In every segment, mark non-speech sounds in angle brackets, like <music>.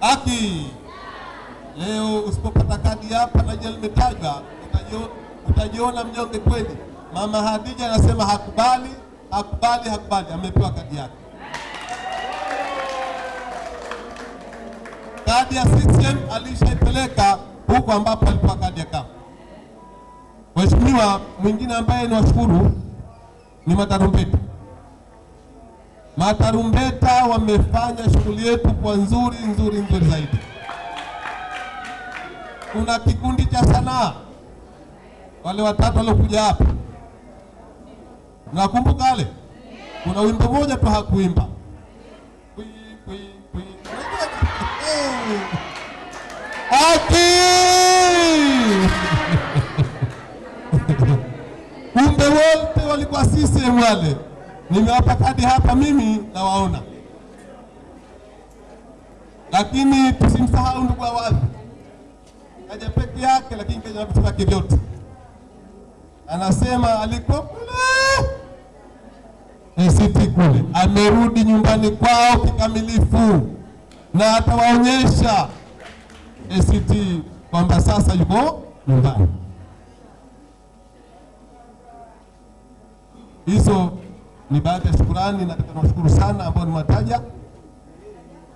Haki. Leo usipopata kadi hapa na jina limetajwa, utajiona mnyonge kweli. Mama Hadija anasema hakubali, hakubali, hakubali, amepewa kadi yake. Kadi ya CCM alishaipeleka huko ambapo alipewa kadi ya kama. Mheshimiwa, mwingine ambaye ni washukuru ni matarumbeta. Matarumbeta wamefanya shughuli yetu kwa nzuri nzuri nzuri zaidi. Kuna kikundi cha sanaa, wale watatu waliokuja hapa, nakumbuka wale, kuna wimbo mmoja tu hakuimba Aki! <laughs> kumbe wote walikuwa CCM wale. Nimewapa kadi hapa, mimi nawaona, lakini tusimsahau ndugu wazi kaja peke yake, lakini kaja na vitu vyake vyote. Anasema aliko kule. ACT kule, amerudi nyumbani kwao kikamilifu, na atawaonyesha. ACT kwamba sasa yuko nyumbani. Hizo ni baadhi ya shukurani, na tunashukuru sana ambao nimewataja,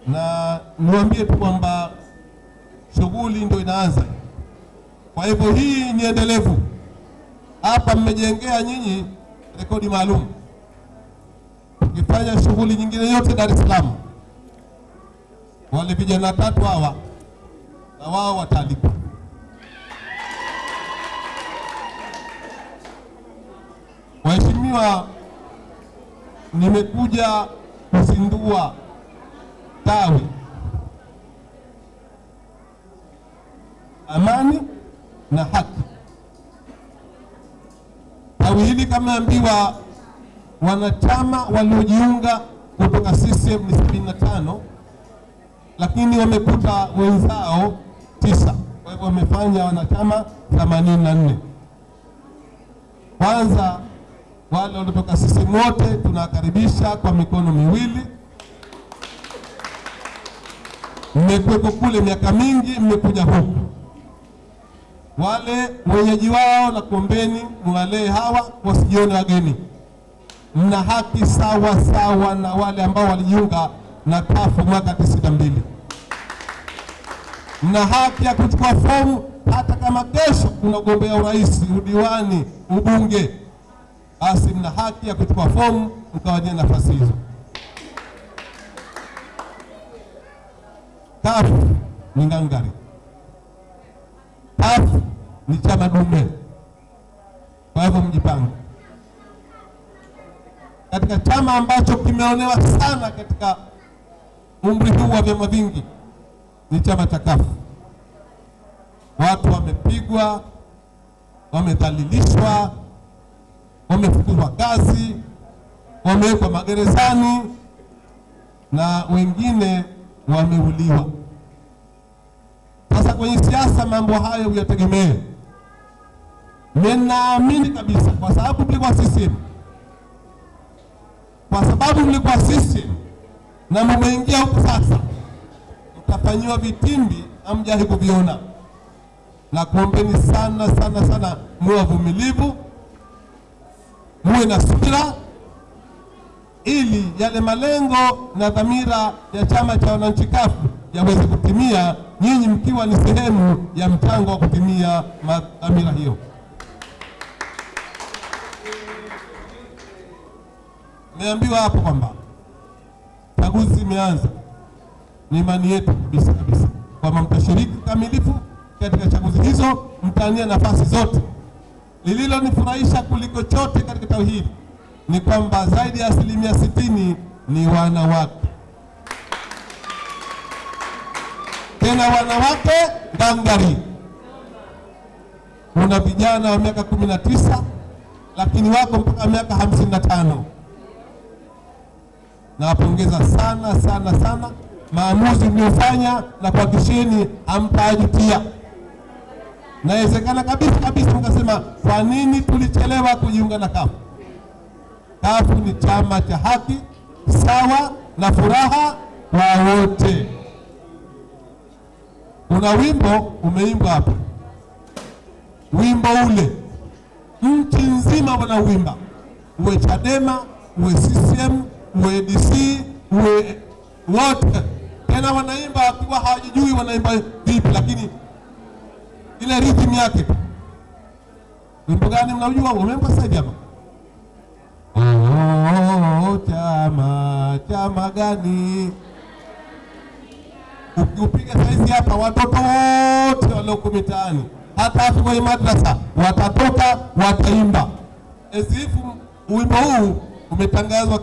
na niwaambie tu kwamba shughuli ndio inaanza. Kwa hivyo hii ni endelevu. Hapa mmejengea nyinyi rekodi maalum, ukifanya shughuli nyingine yote Dar es Salaam, wale vijana watatu hawa na wao wataalikwa. Waheshimiwa, nimekuja kuzindua tawi amani na haki. Tawi hili kama ambiwa, wanachama waliojiunga kutoka CCM ni sabini na tano, lakini wamekuta wenzao tisa, kwa hivyo wamefanya wanachama themanini na nne. Kwanza wale waliotoka CCM wote tunawakaribisha kwa mikono miwili. Mmekuwepo kule miaka mingi, mmekuja huku. Wale wenyeji wao na kuombeni mwalee hawa wasijione wageni, mna haki sawa sawa na wale ambao walijiunga na kafu mwaka tisini na mbili. Mna haki ya kuchukua fomu hata kama kesho kuna ugombea urais, udiwani, ubunge basi mna haki ya kuchukua fomu mkawania nafasi hizo. Kafu ni ngangari, kafu ni chama dume. Kwa hivyo mjipange katika chama ambacho kimeonewa sana katika umri huu wa vyama vingi, ni chama cha kafu. Watu wamepigwa, wamedhalilishwa wamefukuzwa kazi, wamewekwa magerezani na wengine wameuliwa. Sasa kwenye siasa mambo hayo uyategemee. Ninaamini kabisa, kwa sababu mlikuwa CCM, kwa sababu mlikuwa CCM na mmeingia huku sasa, mtafanyiwa vitimbi hamjawahi kuviona, na kuombeni sana sana sana, muwe wavumilivu muwe na subira ili yale malengo na dhamira ya chama cha wananchi kafu yaweze kutimia, nyinyi mkiwa ni sehemu ya mchango wa kutimia dhamira hiyo. Nimeambiwa hapo kwamba chaguzi imeanza. Ni imani yetu kabisa kabisa kwamba mtashiriki kamilifu katika chaguzi hizo, mtania nafasi zote. Lililonifurahisha kuliko chote katika tauhidi ni kwamba zaidi ya asilimia sitini ni wanawake, tena wanawake ngangari. Kuna vijana wa miaka kumi na tisa lakini wako mpaka miaka hamsini na tano. Nawapongeza sana sana sana maamuzi mliofanya, na kuhakikisheni hamtajutia. Nawezekana kabisa kabisa mkasema kwa nini tulichelewa kujiunga na kafu. Kafu ni chama cha haki sawa na furaha kwa wote. kuna wimbo umeimbwa hapa, wimbo ule nchi nzima wanauimba, uwe Chadema uwe CCM uwe DC uwe wote, tena wanaimba wakiwa hawajijui wanaimba vipi, lakini ile rhythm yake. Wimbo gani mnaujua? Umeimba sasa hapa Oh, chama chama gani? Ukiupiga saizi hapa, watoto wote walioko mitaani, hata kwenye madrasa watatoka, wataimba esifu. Wimbo huu umetangazwa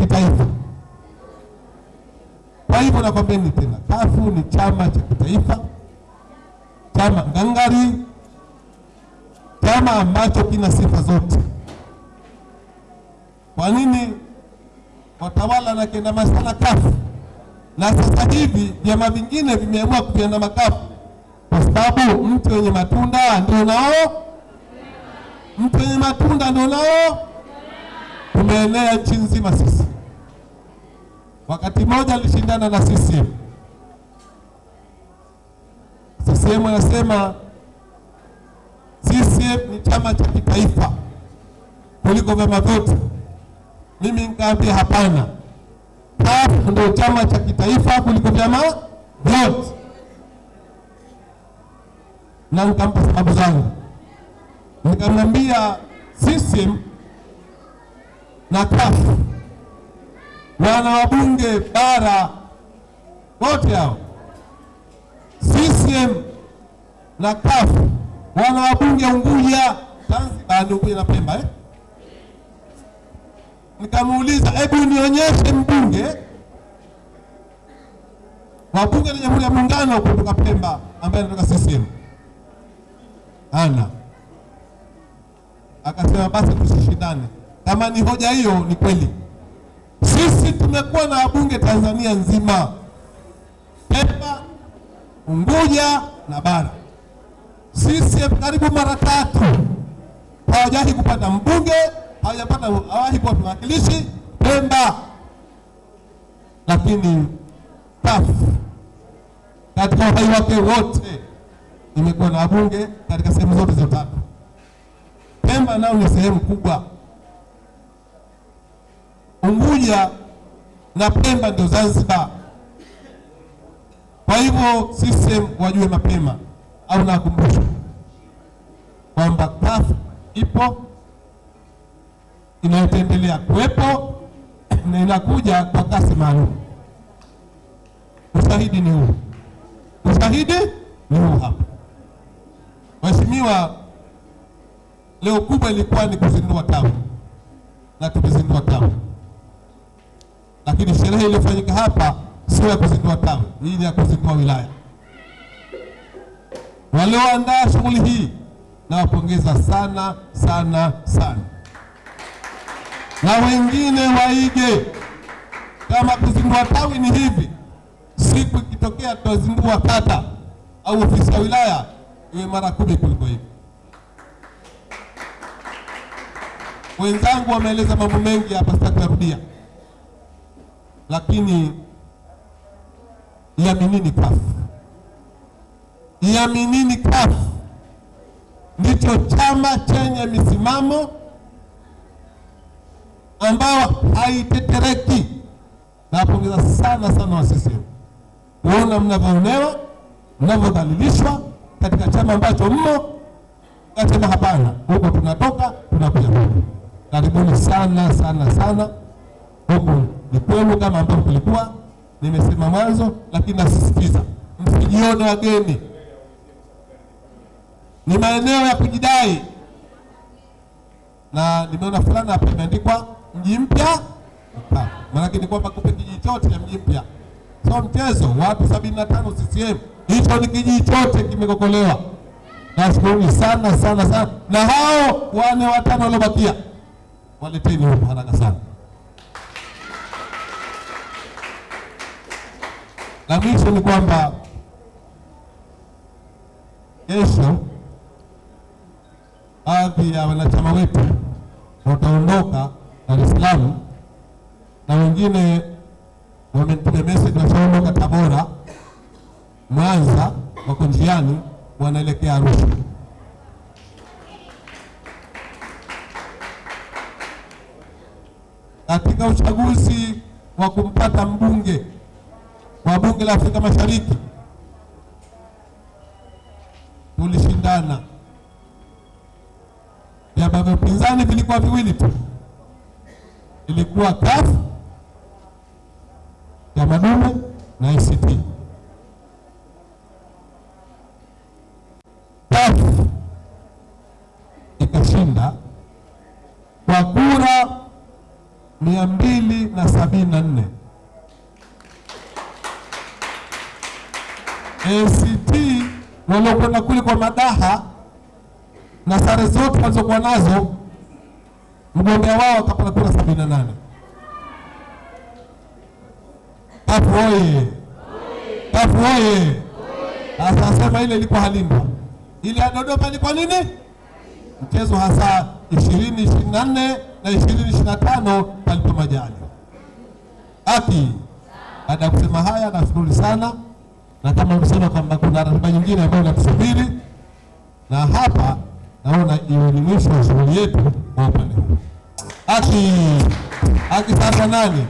kitaifa. Kwa hivyo nakwambieni tena, kafu ni chama cha kitaifa, chama ngangari chama ambacho kina sifa zote. Kwa nini watawala na kiandama sana kafu, na sasa hivi vyama vingine vimeamua kuviandama kafu? Kwa sababu mtu wenye matunda ndio nao, mtu wenye matunda ndio nao tumeenea nchi nzima. Sisi wakati mmoja alishindana na CCM. CCM anasema CCM ni chama cha kitaifa kuliko vyama vyote. Mimi nikaambia hapana, CUF ndio chama cha kitaifa kuliko vyama vyote, na nikampa sababu zangu. Nikamwambia CCM na CUF wana wabunge bara wote hao, CCM na CUF wana wabunge Unguja, Zanzibar, Unguja na Pemba eh? Nikamuuliza, hebu nionyeshe mbunge wa bunge la Jamhuri ya Muungano kutoka Pemba ambaye anatoka CCM. Ana akasema basi tusishindane. Kama ni hoja hiyo, ni kweli. Sisi tumekuwa na wabunge Tanzania nzima, Pemba, Unguja na bara CCM karibu mara tatu. Hawajawahi kupata mbunge, hawajapata hawahi kuwa mwakilishi Pemba, lakini CUF katika uhai wake wote imekuwa na wabunge katika sehemu zote za tatu. Pemba nao ni sehemu kubwa, Unguja na Pemba ndio Zanzibar. Kwa hivyo CCM wajue mapema au nakumbusha kwamba CUF ipo inayotendelea kuwepo na inakuja kwa kasi maalum. Ushahidi ni huu, ushahidi ni huu hapa. Mheshimiwa, leo kubwa ilikuwa ni kuzindua tawi na tumezindua tawi, lakini sherehe iliyofanyika hapa sio ya kuzindua tawi, ni ya kuzindua wilaya walioandaa shughuli hii nawapongeza sana sana sana, na wengine waige. Kama kuzindua tawi ni hivi, siku ikitokea tutazindua kata au ofisi ya wilaya, iwe mara kumi kuliko hivi. Wenzangu wameeleza mambo mengi hapa, sitakuyarudia, lakini iaminini CUF iaminini kafu. Ndicho chama chenye misimamo ambayo haitetereki. Nawapongeza sana sana wa CCM kuona mnavyoonewa, mnavyodhalilishwa katika chama ambacho mmo, kasema hapana, huko tunatoka tunakuja huku. Karibuni sana sana sana, huku ni kwenu kama ambavyo kulikuwa nimesema mwanzo, lakini nasisitiza. Msijione wageni ni maeneo ya kujidai, na nimeona fulana hapa imeandikwa mji mpya, maanake ni kwamba kupe kijiji chote cha mji mpya, so mchezo. Watu sabini na tano CCM, hicho ni kijiji chote kimekokolewa. Nashukuruni sana sana sana, na hao wane watano waliobakia waleteni huko haraka sana. La mwisho ni kwamba kesho baadhi ya wanachama wetu wataondoka Dar es Salaam na wengine wamenipiga message washaondoka Tabora Mwanza wako njiani wanaelekea Arusha. Katika uchaguzi wa kumpata mbunge wa bunge la Afrika Mashariki vilikuwa viwili tu, ilikuwa CUF ya madume na ACT. CUF ikashinda kwa kura mia mbili na sabini na nne. ACT waliokwenda kule kwa madaha na sare zote walizokuwa nazo, mgombea wao akapata kura sabini na nane. Kafu oye! Tafu oye! Sasa asema ile ilikuwa Halimba, ile ya Dodoma ilikuwa nini? Mchezo hasa ishirini ishirini na nne na ishirini ishirini na tano palipo majali aki. Baada ya kusema haya, nashukuru sana, na kama msema kwamba kuna ratiba nyingine ambayo inatusubiri, na hapa naona wa shughuli yetu kwa huu. Haki haki. Sasa nani